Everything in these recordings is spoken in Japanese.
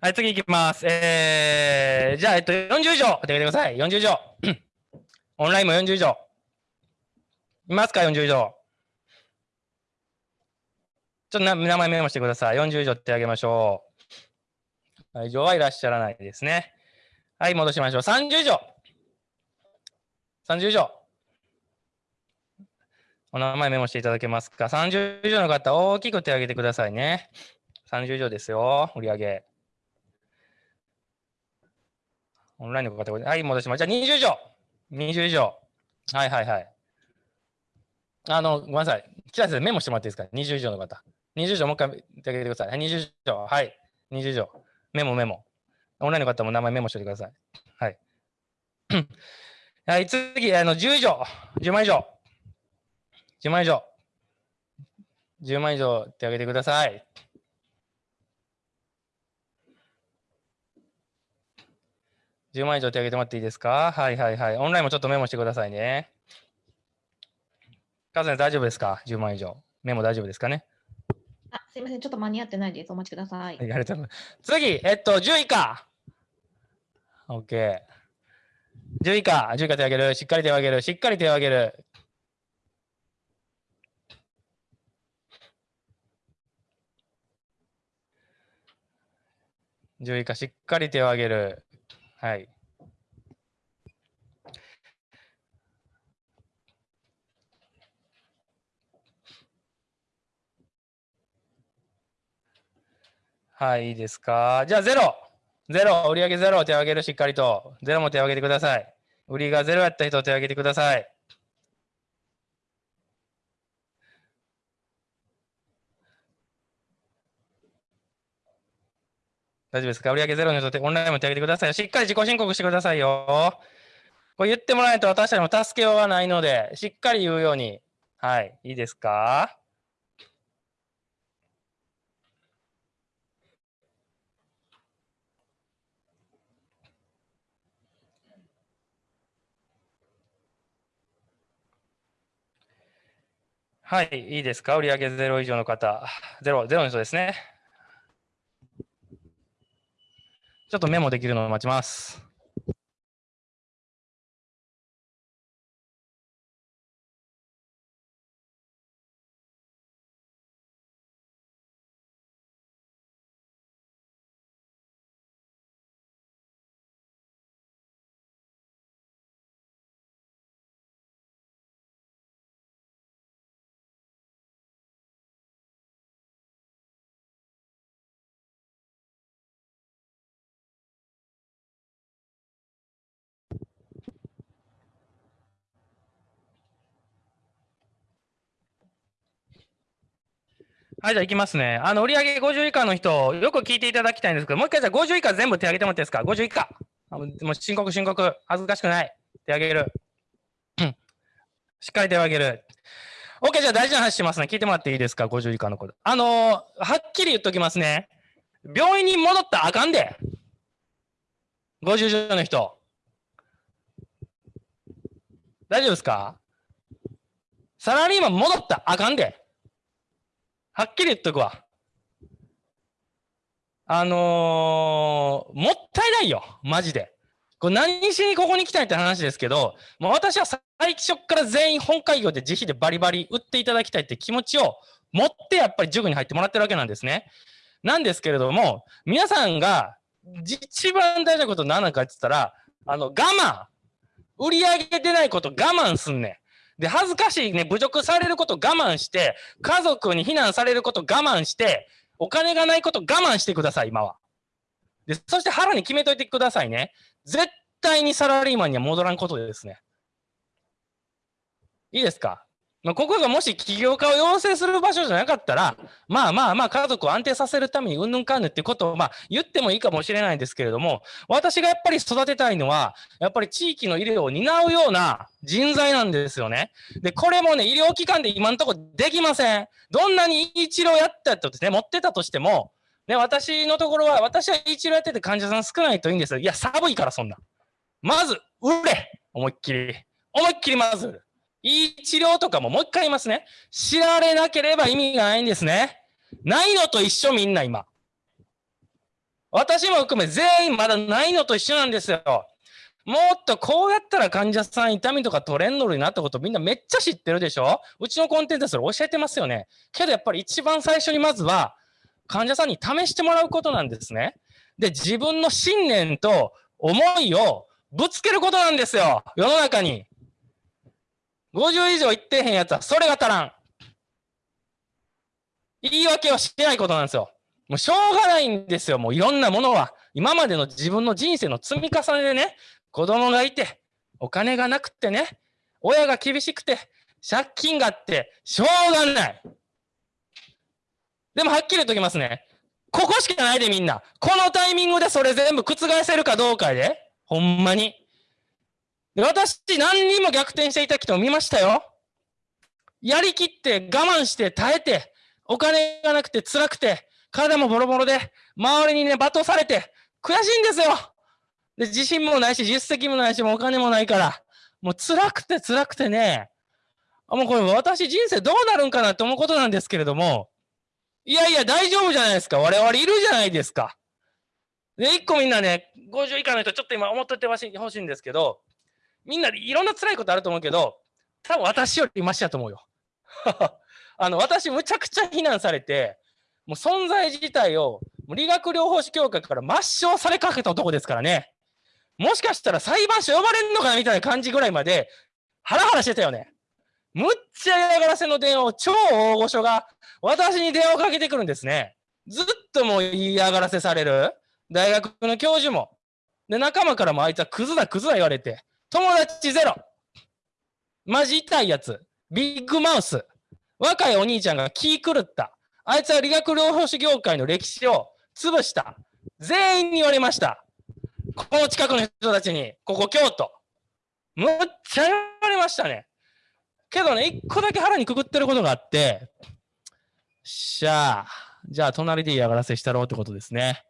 はい、次行きます。えー、じゃあ、えっと、40以上、手挙げてください。40以上。オンラインも40以上。いますか、40以上。ちょっと名前メモしてください。40以上手挙げましょう。はい以上はいらっしゃらないですね。はい、戻しましょう。30以上。30以上。お名前メモしていただけますか？30以上の方、大きく手を挙げてくださいね。30以上ですよ、売り上げ。オンラインの方、はい、戻します。じゃあ20以上。20以上。はいはいはい。あの、ごめんなさい。北先生、メモしてもらっていいですか ?20 以上の方。20以上、もう一回手挙げてください。はい、20以上。はい。20以上。メモメモ。オンラインの方も名前メモしておいてください。はい。はい、次、あの、10以上。10万以上。10万以上。10万以上手挙げてください。10万以上手挙げてもらっていいですか？はいはいはい。オンラインもちょっとメモしてくださいね。カズネ大丈夫ですか ?10 万以上。メモ大丈夫ですかね？あ、すいません。ちょっと間に合ってないです。お待ちください。はい、ありがとうございます。次、えっと、10以下。OK。10以下、10以下手を挙げる。しっかり手を挙げる。しっかり手を挙げる。10以下、しっかり手を挙げる。はい。はい、いいですか？じゃあ、ゼロ。ゼロ。売上ゼロを。手を挙げる。しっかりと。ゼロも手を挙げてください。売りがゼロやった人を、手を挙げてください。大丈夫ですか？売り上げゼロの人、オンラインも手を挙げてください。しっかり自己申告してくださいよ。これ言ってもらえないと私たちも助けようがないので、しっかり言うように。はい。いいですか？はい、いいですか？売上ゼロ以上の方。ゼロ、ゼロの人ですね。ちょっとメモできるのを待ちます。はい、じゃあ行きますね。あの、売上50以下の人、よく聞いていただきたいんですけど、もう一回じゃあ50以下全部手挙げてもらっていいですか ?50 以下。もう申告申告。恥ずかしくない。手挙げる。しっかり手を挙げる。OK、じゃあ大事な話しますね。聞いてもらっていいですか ?50 以下の子。あのーはっきり言っときますね。病院に戻ったらあかんで。50以上の人。大丈夫ですか？サラリーマン戻ったらあかんで。はっきり言っとくわ。あのーもったいないよ。マジで。これ何しにここに来たいって話ですけど、もう私は最初から全員本会業で自費でバリバリ売っていただきたいって気持ちを持ってやっぱり塾に入ってもらってるわけなんですね。なんですけれども、皆さんが一番大事なこと何なのかって言ったら、あの、我慢。売り上げ出ないこと我慢すんねん。で、恥ずかしいね、侮辱されること我慢して、家族に非難されること我慢して、お金がないこと我慢してください、今は。で、そして腹に決めといてくださいね。絶対にサラリーマンには戻らんことですね。いいですか？まあ、ここがもし起業家を養成する場所じゃなかったら、まあまあまあ家族を安定させるためにうんぬんかんぬってことをまあ言ってもいいかもしれないんですけれども、私がやっぱり育てたいのは、やっぱり地域の医療を担うような人材なんですよね。で、これもね、医療機関で今のところできません。どんなに医治療やったとですね、持ってたとしても、ね、私のところは、私は医治療やってて患者さん少ないといいんですよ。いや、寒いからそんな。まず、売れ思いっきり。思いっきりまず売る。いい治療とかももう一回言いますね。知られなければ意味がないんですね。ないのと一緒みんな今。私も含め全員まだないのと一緒なんですよ。もっとこうやったら患者さん痛みとか取れんのになったことみんなめっちゃ知ってるでしょうちのコンテンツでそれ教えてますよね。けどやっぱり一番最初にまずは患者さんに試してもらうことなんですね。で、自分の信念と思いをぶつけることなんですよ。世の中に。50以上いってへんやつはそれが足らん。言い訳をしてないことなんですよ。もうしょうがないんですよ。もういろんなものは。今までの自分の人生の積み重ねでね、子供がいて、お金がなくてね、親が厳しくて、借金があって、しょうがない。でもはっきり言っときますね。ここしかないでみんな。このタイミングでそれ全部覆せるかどうかで。ほんまに。私、何人も逆転していた人を見ましたよ。やりきって我慢して耐えて、お金がなくて辛くて、体もボロボロで、周りにね、罵倒されて、悔しいんですよ。で、自信もないし、実績もないし、もうお金もないから、もう辛くて辛くてね、あもうこれ私人生どうなるんかなと思うことなんですけれども、いやいや、大丈夫じゃないですか。我々いるじゃないですか。で、一個みんなね、50以下の人、ちょっと今思っといてほしいんですけど、みんないろんな辛いことあると思うけど、多分私よりマシやと思うよ。あの、私むちゃくちゃ非難されて、もう存在自体を理学療法士協会から抹消されかけた男ですからね。もしかしたら裁判所呼ばれんのかなみたいな感じぐらいまでハラハラしてたよね。むっちゃ嫌がらせの電話を超大御所が私に電話をかけてくるんですね。ずっともう嫌がらせされる。大学の教授も。で、仲間からもあいつはクズだクズだ言われて。友達ゼロ。マジ痛いやつ。ビッグマウス。若いお兄ちゃんが気狂った。あいつは理学療法士業界の歴史を潰した。全員に言われました。この近くの人たちに、ここ京都。むっちゃ言われましたね。けどね、一個だけ腹にくくってることがあって、しゃあ、じゃあ隣で嫌がらせしたろうってことですね。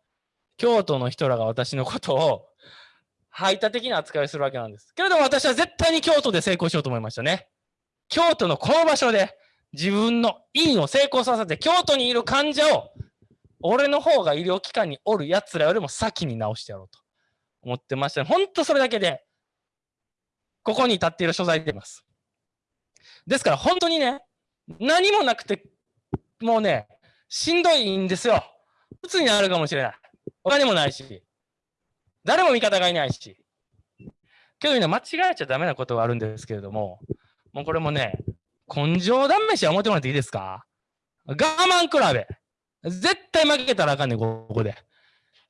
京都の人らが私のことを排他的な扱いをするわけなんです。けれども私は絶対に京都で成功しようと思いましたね。京都のこの場所で自分の院を成功させて京都にいる患者を俺の方が医療機関におる奴らよりも先に治してやろうと思ってました。本当それだけでここに立っている所在でいます。ですから本当にね、何もなくて、もうね、しんどいんですよ。鬱になるかもしれない。お金もないし、誰も味方がいないし。けどね、間違えちゃダメなことがあるんですけれども、もうこれもね、根性試しは思ってもらっていいですか？我慢比べ。絶対負けたらあかんねん、ここで。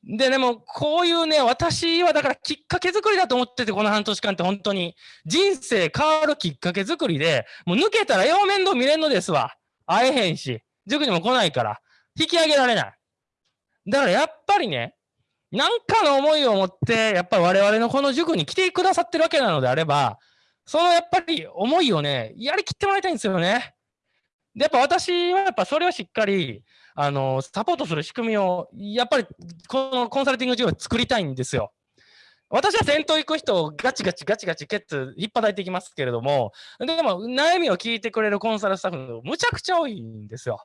で、でも、こういうね、私はだからきっかけ作りだと思ってて、この半年間って本当に。人生変わるきっかけ作りで、もう抜けたらよう面倒見れんのですわ。会えへんし、塾にも来ないから、引き上げられない。だからやっぱりね、なんかの思いを持って、やっぱり我々のこの塾に来てくださってるわけなのであれば、そのやっぱり思いをね、やりきってもらいたいんですよね。で、やっぱ私はやっぱそれをしっかり、あの、サポートする仕組みを、やっぱりこのコンサルティング事業を作りたいんですよ。私は先頭行く人をガチガチガチガチケツ引っ張いていきますけれども、でも悩みを聞いてくれるコンサルスタッフむちゃくちゃ多いんですよ。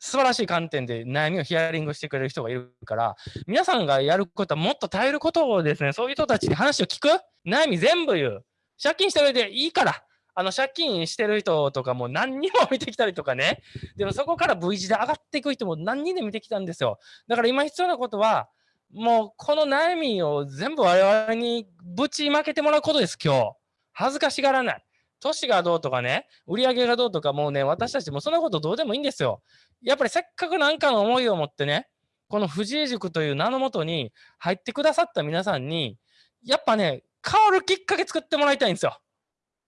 素晴らしい観点で悩みをヒアリングしてくれる人がいるから、皆さんがやることはもっと耐えることをですね、そういう人たちに話を聞く悩み全部言う。借金してるでいいから、あの、借金してる人とかも何人も見てきたりとかね。でもそこから V 字で上がっていく人も何人で見てきたんですよ。だから今必要なことは、もうこの悩みを全部我々にぶちまけてもらうことです、今日。恥ずかしがらない。年がどうとかね、売り上げがどうとかもうね、私たちもそんなことどうでもいいんですよ。やっぱりせっかくなんかの思いを持ってね、この藤井塾という名のもとに入ってくださった皆さんに、やっぱね、変わるきっかけ作ってもらいたいんですよ。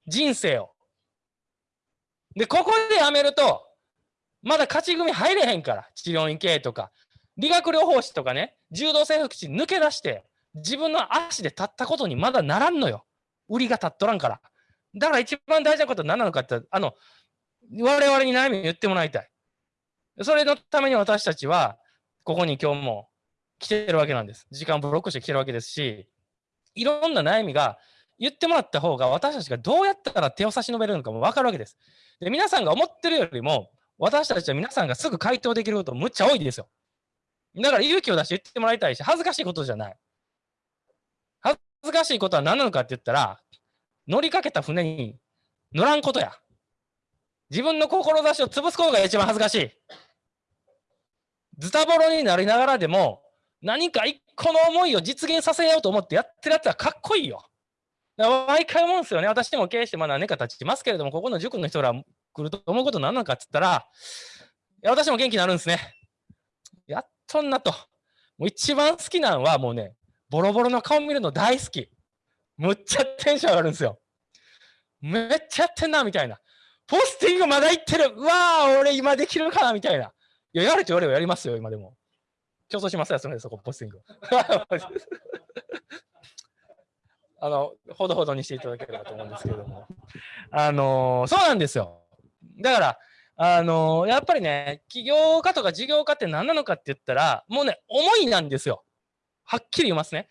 人生を。で、ここでやめると、まだ勝ち組入れへんから。治療院系とか。理学療法士とかね、柔道整復師抜け出して、自分の足で立ったことにまだならんのよ。売りが立っとらんから。だから一番大事なことは何なのかって、あの、我々に悩みを言ってもらいたい。それのために私たちは、ここに今日も来てるわけなんです。時間ブロックして来てるわけですし、いろんな悩みが言ってもらった方が私たちがどうやったら手を差し伸べるのかも分かるわけです。で皆さんが思ってるよりも、私たちは皆さんがすぐ回答できることむっちゃ多いですよ。だから勇気を出して言ってもらいたいし、恥ずかしいことじゃない。恥ずかしいことは何なのかって言ったら、乗りかけた船に乗らんことや。自分の志を潰すことが一番恥ずかしい。ズタボロになりながらでも、何か一個の思いを実現させようと思ってやってるやつはかっこいいよ。毎回思うんですよね。私も経営してまあ何年か経ちますけれども、ここの塾の人ら来ると思うこと何なのかって言ったら、私も元気になるんですね。やっとんなと。もう一番好きなのはもうね、ボロボロの顔見るの大好き。むっちゃテンション上がるんですよ。めっちゃやってんな、みたいな。ポスティングまだ行ってる。うわあ、俺今できるかな、みたいな。いや、やれと言わればやりますよ、今でも。競争しますよ、それそこ、ポスティング。あの、ほどほどにしていただければと思うんですけれども。あの、そうなんですよ。だから、あの、やっぱりね、起業家とか事業家って何なのかって言ったら、もうね、思いなんですよ。はっきり言いますね。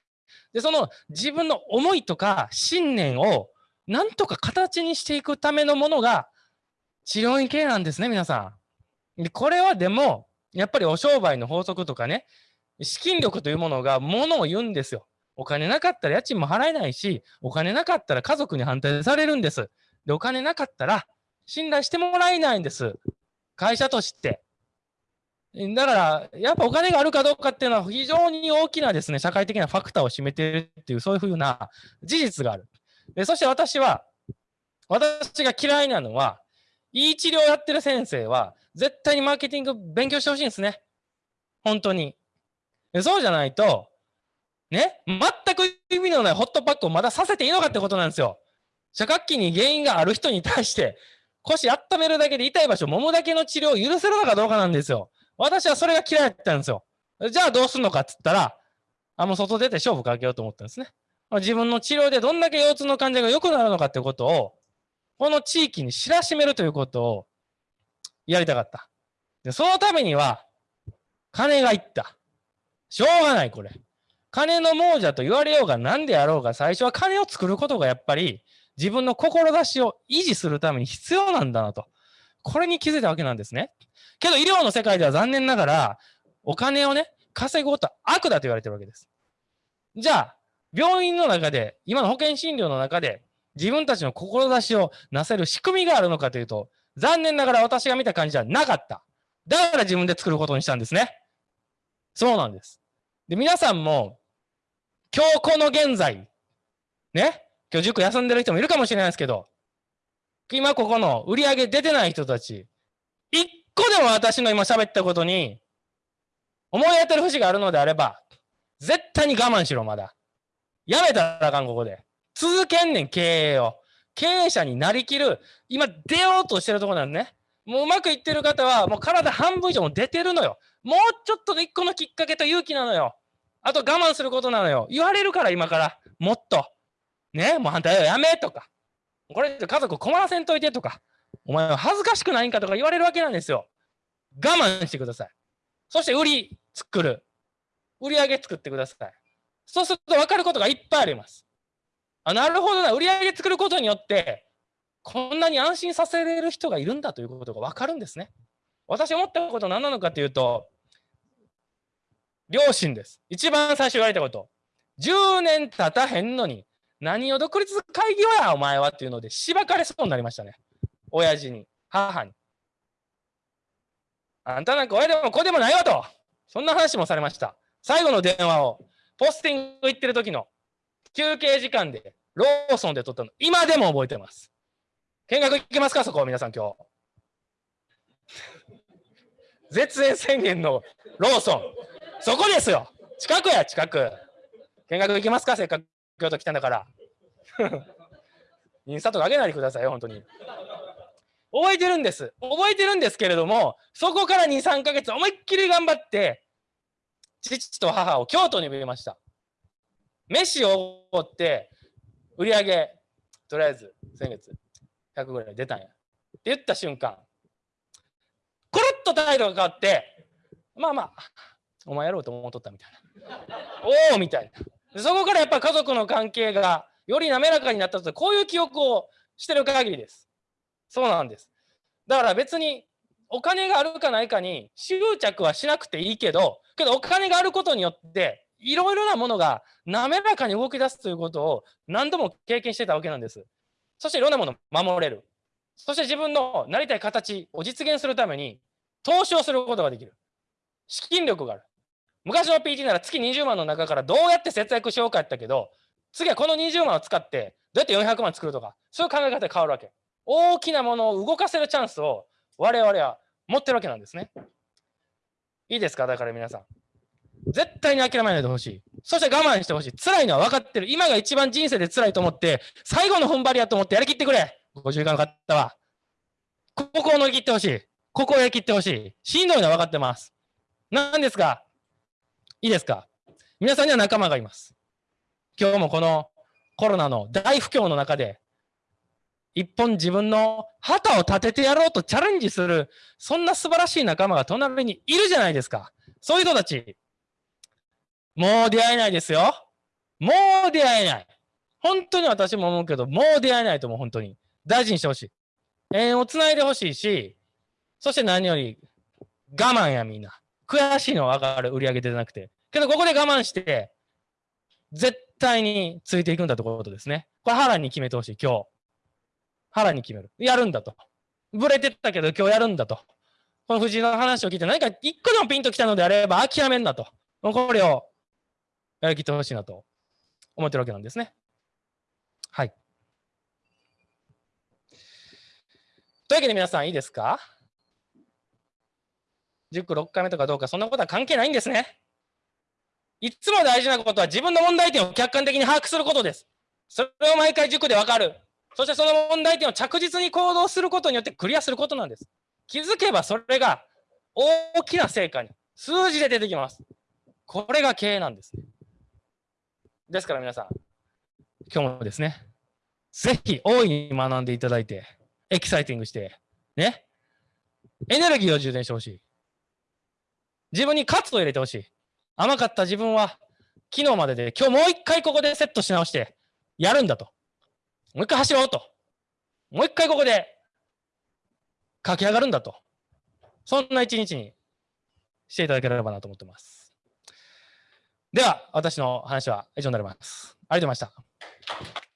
で、その自分の思いとか信念をなんとか形にしていくためのものが治療院系なんですね、皆さん。で、これはでも、やっぱりお商売の法則とかね、資金力というものがものを言うんですよ。お金なかったら家賃も払えないし、お金なかったら家族に反対されるんです。で、お金なかったら信頼してもらえないんです。会社として。だから、やっぱお金があるかどうかっていうのは非常に大きなですね、社会的なファクターを占めてるっていう、そういうふうな事実がある。でそして私は、私が嫌いなのは、いい治療やってる先生は、絶対にマーケティング勉強してほしいんですね。本当に。そうじゃないと、ね、全く意味のないホットパックをまださせていいのかってことなんですよ。社活期に原因がある人に対して、腰温めるだけで痛い場所、揉むだけの治療を許せるのかどうかなんですよ。私はそれが嫌いだったんですよ。じゃあどうするのかって言ったら、あ、もう外出て勝負かけようと思ったんですね。自分の治療でどんだけ腰痛の患者が良くなるのかってことを、この地域に知らしめるということをやりたかった。でそのためには、金がいった。しょうがない、これ。金の亡者と言われようが何であろうが、最初は金を作ることがやっぱり自分の志を維持するために必要なんだなと。これに気づいたわけなんですね。けど医療の世界では残念ながら、お金をね、稼ぐことは悪だと言われてるわけです。じゃあ、病院の中で、今の保険診療の中で、自分たちの志をなせる仕組みがあるのかというと、残念ながら私が見た感じじゃなかった。だから自分で作ることにしたんですね。そうなんです。で、皆さんも、今日この現在、ね、今日塾休んでる人もいるかもしれないですけど、今ここの売り上げ出てない人たち、一個でも私の今喋ったことに、思い当たる節があるのであれば、絶対に我慢しろ、まだ。やめたらあかん、ここで。続けんねん、経営を。経営者になりきる、今出ようとしてるところなんね。もううまくいってる方は、もう体半分以上も出てるのよ。もうちょっとで一個のきっかけと勇気なのよ。あと我慢することなのよ。言われるから、今から。もっと。ね、もう反対はやめとか。これ家族困らせんといてとか。お前は恥ずかしくないんかとか言われるわけなんですよ。我慢してください。そして売り作る。売り上げ作ってください。そうすると分かることがいっぱいあります。あ、なるほどな。売り上げ作ることによって、こんなに安心させれる人がいるんだということが分かるんですね。私思ったこと何なのかというと、両親です。一番最初言われたこと。10年経たへんのに、何を独立会議は、お前はっていうので、しばかれそうになりましたね。親父に、母に。あんたなんか親でも子でもないわと。そんな話もされました。最後の電話をポスティング行ってる時の休憩時間でローソンで撮ったの、今でも覚えてます。見学行けますか、そこ、皆さん今日。絶縁宣言のローソン。そこですよ。近くや、近く。見学行けますか、せっかく京都来たんだから。インスタとか上げないでくださいよ、本当に。覚えてるんです。覚えてるんですけれども、そこから2、3ヶ月思いっきり頑張って、父と母を京都に呼びました。飯をおって、売り上げ、とりあえず先月100ぐらい出たんや。って言った瞬間、コロッと態度が変わって、まあまあ、お前やろうと思っとったみたいな。おおみたいな。でそこからやっぱ家族の関係がより滑らかになったと、こういう記憶をしてる限りです。そうなんです。だから別にお金があるかないかに執着はしなくていいけど、けどお金があることによって、いろいろなものが滑らかに動き出すということを何度も経験してたわけなんです。そしていろんなものを守れる。そして自分のなりたい形を実現するために投資をすることができる。資金力がある。昔の PT なら月20万の中からどうやって節約しようかやったけど、次はこの20万を使ってどうやって400万作るとか、そういう考え方で変わるわけ。大きなものを動かせるチャンスを我々は持ってるわけなんですね。いいですか？だから皆さん。絶対に諦めないでほしい。そして我慢してほしい。辛いのは分かってる。今が一番人生で辛いと思って、最後の踏ん張りやと思ってやりきってくれ。50以下の方は。ここを乗り切ってほしい。ここをやりきってほしい。しんどいのは分かってます。なんですが、いいですか？皆さんには仲間がいます。今日もこのコロナの大不況の中で、一本自分の旗を立ててやろうとチャレンジする、そんな素晴らしい仲間が隣にいるじゃないですか。そういう人たち、もう出会えないですよ。もう出会えない。本当に私も思うけど、もう出会えないと思う、本当に。大事にしてほしい。縁をつないでほしいし、そして何より我慢やみんな。悔しいのは分かる、売り上げ出なくて。けどここで我慢して、絶対についていくんだということですね。これ腹に決めてほしい、今日。腹に決める。やるんだと。ブレてたけど今日やるんだと。この藤井の話を聞いて何か一個でもピンときたのであれば諦めんなと。これをやりきってほしいなと思ってるわけなんですね。はい。というわけで皆さんいいですか？?10 区6回目とかどうかそんなことは関係ないんですね。いつも大事なことは自分の問題点を客観的に把握することです。それを毎回塾でわかる。そしてその問題点を着実に行動することによってクリアすることなんです。気づけばそれが大きな成果に数字で出てきます。これが経営なんです。ですから皆さん、今日もですね、ぜひ大いに学んでいただいて、エキサイティングして、ね、エネルギーを充電してほしい。自分に喝を入れてほしい。甘かった自分は昨日までで今日もう一回ここでセットし直してやるんだと。もう一回走ろうと。もう一回ここで駆け上がるんだと。そんな一日にしていただければなと思ってます。では、私の話は以上になります。ありがとうございました。